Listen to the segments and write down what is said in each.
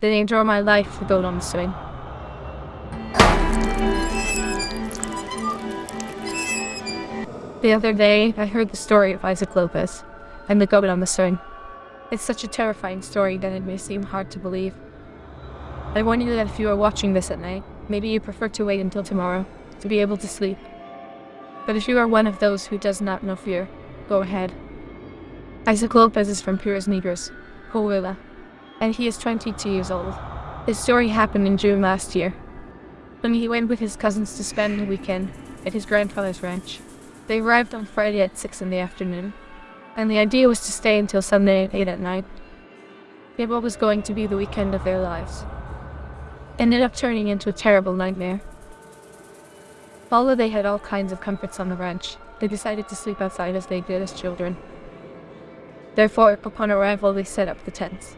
The danger of my life to go on the swing. The other day, I heard the story of Isaac Lopez and the goat on the swing. It's such a terrifying story that it may seem hard to believe. I warn you that if you are watching this at night, maybe you prefer to wait until tomorrow to be able to sleep. But if you are one of those who does not know fear, go ahead. Isaac Lopez is from Piedras Negras, Coahuila, and he is 22 years old. His story happened in June last year, when he went with his cousins to spend the weekend at his grandfather's ranch. They arrived on Friday at 6 in the afternoon, and the idea was to stay until Sunday at 8 at night. It was going to be the weekend of their lives. Ended up turning into a terrible nightmare. Although they had all kinds of comforts on the ranch, they decided to sleep outside as they did as children. Therefore, upon arrival, they set up the tents.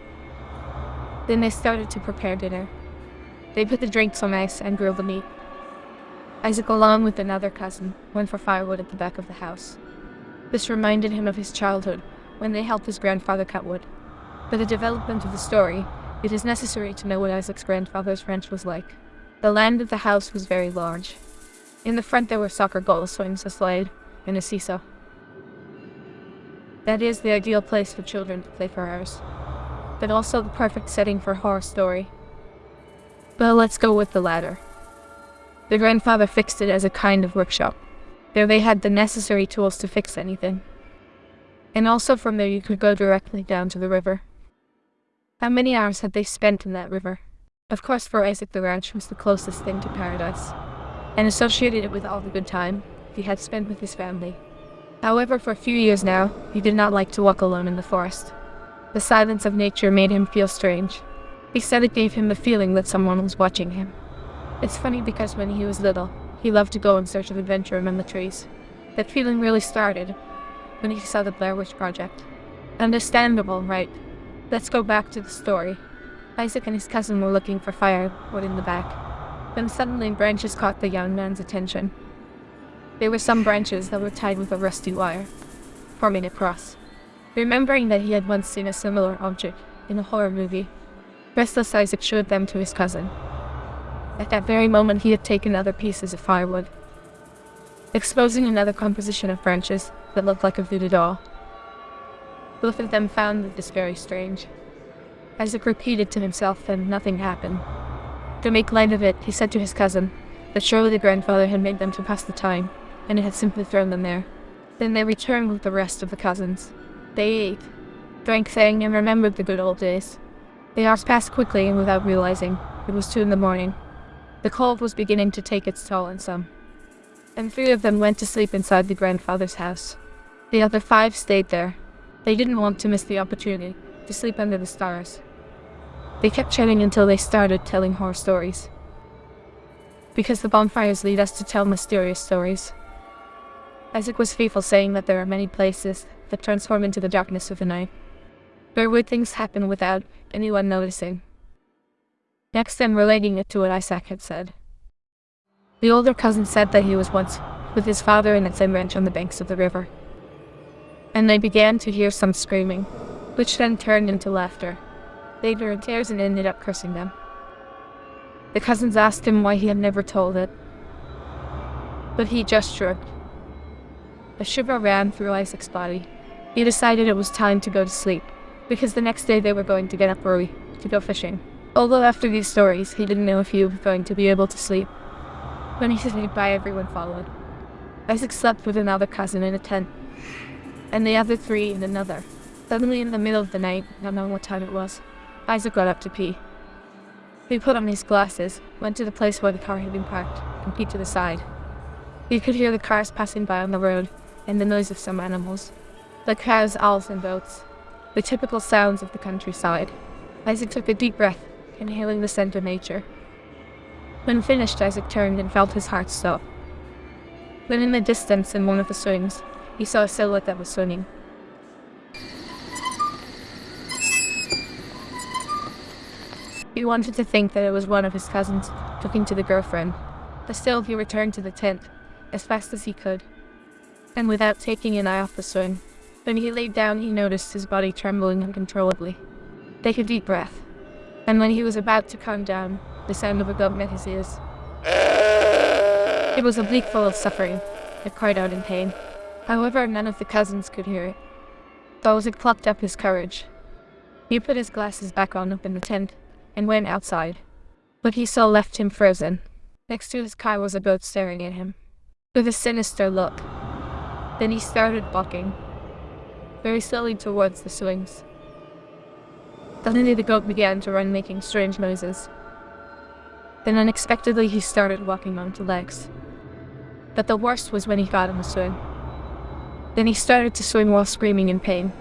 Then they started to prepare dinner. They put the drinks on ice and grilled the meat. Isaac, along with another cousin, went for firewood at the back of the house. This reminded him of his childhood, when they helped his grandfather cut wood. For the development of the story, it is necessary to know what Isaac's grandfather's ranch was like. The land of the house was very large. In the front there were soccer goals, swings, a slide, and a seesaw. That is the ideal place for children to play for hours, but also the perfect setting for a horror story. But let's go with the latter. The grandfather fixed it as a kind of workshop. There they had the necessary tools to fix anything. And also from there you could go directly down to the river. How many hours had they spent in that river? Of course for Isaac the ranch was the closest thing to paradise, and associated it with all the good time he had spent with his family. However, for a few years now, he did not like to walk alone in the forest. The silence of nature made him feel strange. He said it gave him the feeling that someone was watching him. It's funny because when he was little, he loved to go in search of adventure among the trees. That feeling really started when he saw the Blair Witch Project. Understandable, right? Let's go back to the story. Isaac and his cousin were looking for firewood in the back. Then suddenly branches caught the young man's attention. There were some branches that were tied with a rusty wire, forming a cross. Remembering that he had once seen a similar object in a horror movie, restless Isaac showed them to his cousin. At that very moment he had taken other pieces of firewood, exposing another composition of branches that looked like a voodoo doll. Both of them found this very strange. Isaac repeated to himself that nothing happened. To make light of it, he said to his cousin that surely the grandfather had made them to pass the time, and it had simply thrown them there. Then they returned with the rest of the cousins. They ate, drank, sang, and remembered the good old days. The hours passed quickly and without realizing. It was two in the morning. The cold was beginning to take its toll on some. And three of them went to sleep inside the grandfather's house. The other five stayed there. They didn't want to miss the opportunity to sleep under the stars. They kept chatting until they started telling horror stories. Because the bonfires lead us to tell mysterious stories. Isaac was fearful saying that there are many places that transform into the darkness of the night, where weird things happen without anyone noticing. Next then relating it to what Isaac had said. The older cousin said that he was once with his father in a same ranch on the banks of the river. And they began to hear some screaming, which then turned into laughter. They drew tears and ended up cursing them. The cousins asked him why he had never told it, but he just shrugged. A shiver ran through Isaac's body. He decided it was time to go to sleep, because the next day they were going to get up early to go fishing. Although after these stories, he didn't know if he was going to be able to sleep. When he said goodbye, everyone followed. Isaac slept with another cousin in a tent, and the other three in another. Suddenly in the middle of the night, not knowing what time it was, Isaac got up to pee. He put on his glasses, went to the place where the car had been parked, and peeked to the side. He could hear the cars passing by on the road, and the noise of some animals. The cows, owls, and goats. The typical sounds of the countryside. Isaac took a deep breath, inhaling the scent of nature. When finished, Isaac turned and felt his heart stop. Then in the distance, in one of the swings, he saw a silhouette that was swinging. He wanted to think that it was one of his cousins talking to the girlfriend, but still he returned to the tent, as fast as he could and without taking an eye off the swing. When he laid down, he noticed his body trembling uncontrollably. Take a deep breath. And when he was about to calm down, the sound of a goat met his ears. It was a bleak full of suffering. It cried out in pain. However, none of the cousins could hear it. Balzac plucked up his courage. He put his glasses back on up in the tent and went outside. But he saw left him frozen. Next to his car was a goat staring at him, with a sinister look. Then he started walking, very slowly towards the swings. Suddenly the goat began to run making strange noises. Then unexpectedly he started walking on two legs. But the worst was when he got on the swing. Then he started to swing while screaming in pain.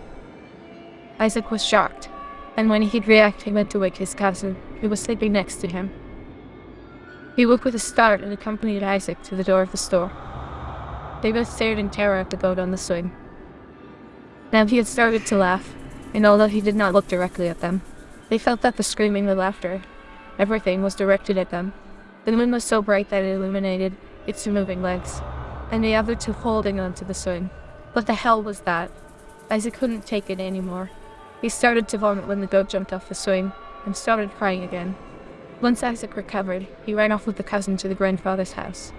Isaac was shocked, and when he'd react, he went to wake his cousin, who was sleeping next to him. He woke with a start and accompanied Isaac to the door of the store. They both stared in terror at the goat on the swing. Now he had started to laugh, and although he did not look directly at them, they felt that the screaming, the laughter, everything was directed at them. The moon was so bright that it illuminated its moving legs, and the other two holding onto the swing. What the hell was that? Isaac couldn't take it anymore. He started to vomit when the goat jumped off the swing, and started crying again. Once Isaac recovered, he ran off with the cousin to the grandfather's house,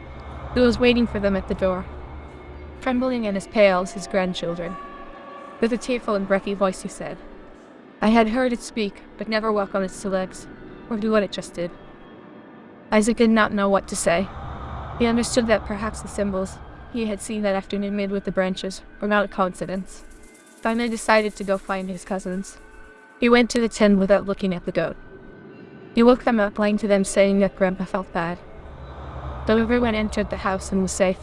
who was waiting for them at the door. Trembling and as pale as his grandchildren. With a tearful and breathy voice he said, I had heard it speak, but never walk on its two legs, or do what it just did. Isaac did not know what to say. He understood that perhaps the symbols he had seen that afternoon made with the branches were not a coincidence. Finally decided to go find his cousins. He went to the tent without looking at the goat. He woke them up, lying to them saying that Grandpa felt bad. Though everyone entered the house and was safe.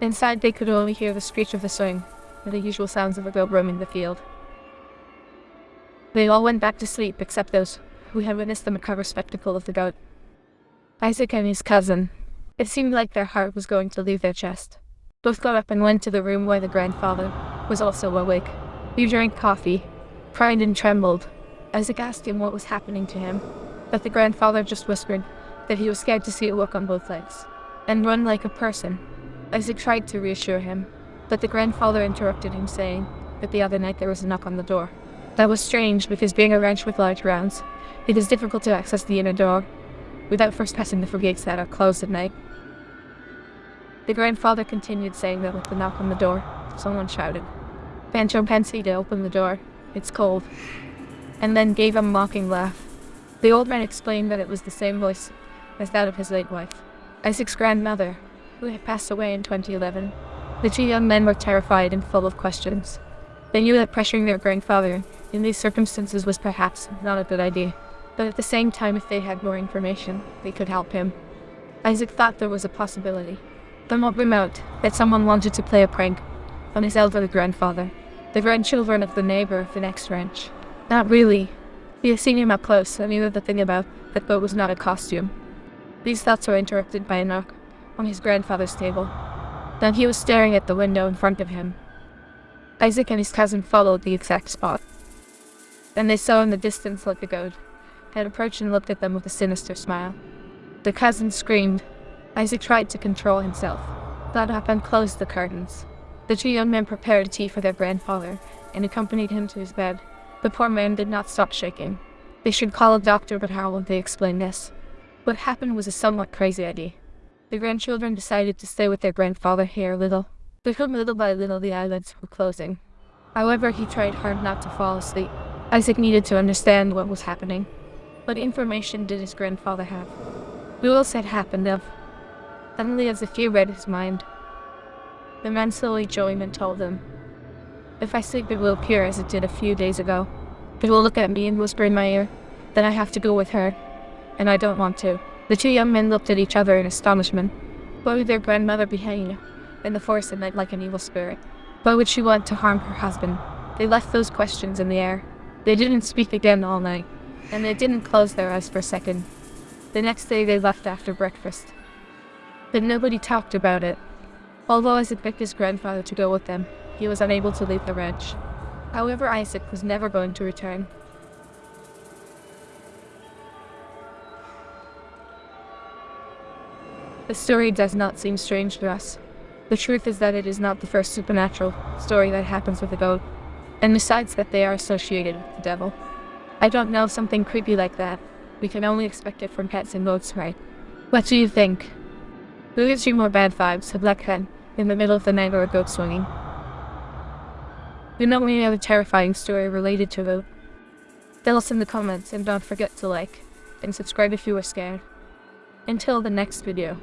Inside they could only hear the screech of the swing, and the usual sounds of a goat roaming the field. They all went back to sleep except those who had witnessed the macabre spectacle of the goat. Isaac and his cousin, it seemed like their heart was going to leave their chest. Both got up and went to the room where the grandfather was also awake. He drank coffee, cried and trembled. Isaac asked him what was happening to him, but the grandfather just whispered that he was scared to see it walk on both legs, and run like a person. Isaac tried to reassure him, but the grandfather interrupted him saying that the other night there was a knock on the door. That was strange because being a ranch with large grounds, it is difficult to access the inner door without first passing the four gates that are closed at night. The grandfather continued saying that with the knock on the door, someone shouted, Pancho to open the door, it's cold, and then gave a mocking laugh. The old man explained that it was the same voice as that of his late wife, Isaac's grandmother, who had passed away in 2011. The two young men were terrified and full of questions. They knew that pressuring their grandfather in these circumstances was perhaps not a good idea, but at the same time if they had more information, they could help him. Isaac thought there was a possibility, somewhat remote, that someone wanted to play a prank on his elderly grandfather, the grandchildren of the neighbor of the next ranch. Not really. He had seen him up close and knew the thing about that boat was not a costume. These thoughts were interrupted by a knock on his grandfather's table. Then he was staring at the window in front of him. Isaac and his cousin followed the exact spot. Then they saw in the distance like a goat, had approached and looked at them with a sinister smile. The cousin screamed. Isaac tried to control himself, got up and closed the curtains. The two young men prepared tea for their grandfather and accompanied him to his bed. The poor man did not stop shaking. They should call a doctor, but how would they explain this? What happened was a somewhat crazy idea. The grandchildren decided to stay with their grandfather here a little. But little by little the eyelids were closing. However, he tried hard not to fall asleep. Isaac needed to understand what was happening. What information did his grandfather have? What else had happened of? Suddenly, as if he read his mind, the man slowly joined and told him, If I sleep, it will appear as it did a few days ago. It will look at me and whisper in my ear, then I have to go with her, and I don't want to. The two young men looked at each other in astonishment. Why would their grandmother be hanging in the forest at night like an evil spirit? Why would she want to harm her husband? They left those questions in the air. They didn't speak again all night, and they didn't close their eyes for a second. The next day they left after breakfast. But nobody talked about it. Although Isaac begged his grandfather to go with them, he was unable to leave the ranch. However, Isaac was never going to return. The story does not seem strange to us. The truth is that it is not the first supernatural story that happens with a goat, and besides that they are associated with the devil. I don't know something creepy like that. We can only expect it from cats and goats, right? What do you think? Who gives you more bad vibes, a black cat in the middle of the night or a goat swinging? Do you know we have a terrifying story related to it. Tell us in the comments and don't forget to like and subscribe if you were scared. Until the next video.